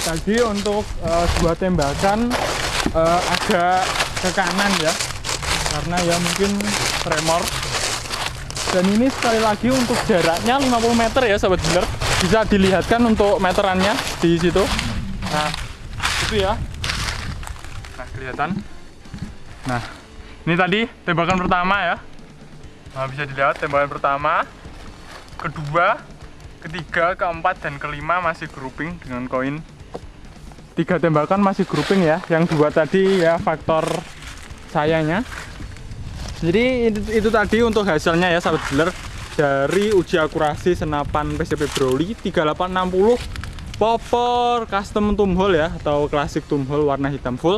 tadi untuk uh, dua tembakan uh, agak ke kanan ya. Karena ya mungkin tremor. Dan ini sekali lagi untuk jaraknya 50 meter ya sahabat dealer bisa dilihatkan untuk meterannya di situ. Nah itu ya. Nah kelihatan. Nah ini tadi tembakan pertama ya. Nah bisa dilihat tembakan pertama kedua ketiga keempat dan kelima masih grouping dengan koin tiga tembakan masih grouping ya yang dua tadi ya faktor sayanya jadi itu, itu tadi untuk hasilnya ya sahabat dealer. Dari uji akurasi senapan PCP Broly 3860 popor custom tumhole ya atau klasik tumhole warna hitam full